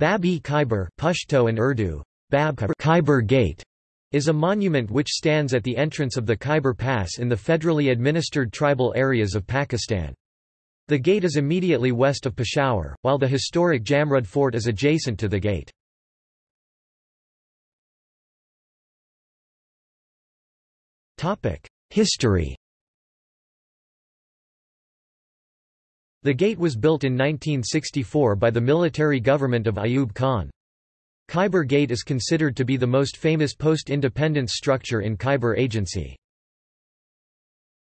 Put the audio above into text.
Bab-e Khyber Pashto and Urdu, Bab Khyber Gate is a monument which stands at the entrance of the Khyber Pass in the federally administered tribal areas of Pakistan. The gate is immediately west of Peshawar, while the historic Jamrud Fort is adjacent to the gate. History The gate was built in 1964 by the military government of Ayub Khan. Khyber Gate is considered to be the most famous post-independence structure in Khyber Agency.